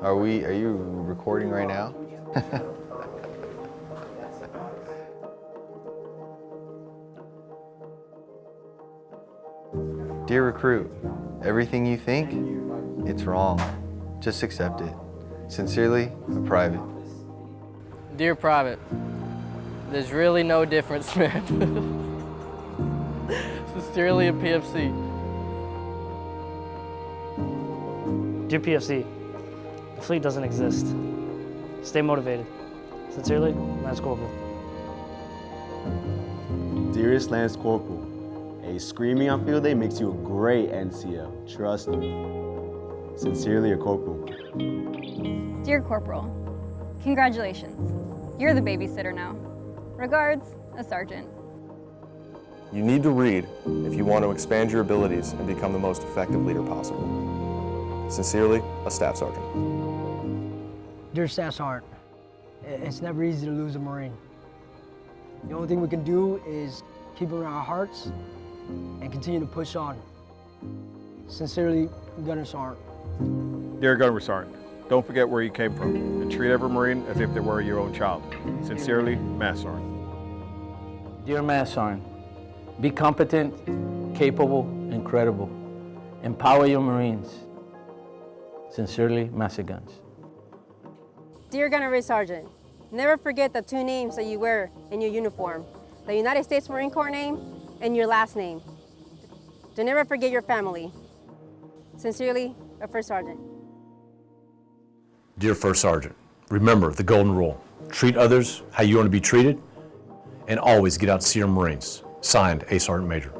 Are we, are you recording right now? Dear recruit, everything you think, it's wrong. Just accept it. Sincerely, a private. Dear Private, there's really no difference, man. Sincerely, a PFC. Dear PFC, the fleet doesn't exist. Stay motivated. Sincerely, Lance Corporal. Dearest Lance Corporal, a screaming on field day makes you a great NCO. Trust me. Sincerely, a corporal. Dear Corporal, congratulations. You're the babysitter now. Regards, a sergeant. You need to read if you want to expand your abilities and become the most effective leader possible. Sincerely, a staff sergeant. Dear Staff Sergeant, it's never easy to lose a Marine. The only thing we can do is keep it in our hearts and continue to push on. Sincerely, Gunnery Sergeant. Dear Gunnery Sergeant, don't forget where you came from and treat every Marine as if they were your own child. Sincerely, Master Sergeant. Dear Master Sergeant, be competent, capable, and credible. Empower your Marines. Sincerely, Master Guns. Dear Gunnery Sergeant, never forget the two names that you wear in your uniform, the United States Marine Corps name and your last name. Do never forget your family. Sincerely, a First Sergeant. Dear First Sergeant, remember the golden rule. Treat others how you want to be treated, and always get out to see your Marines. Signed, A Sergeant Major.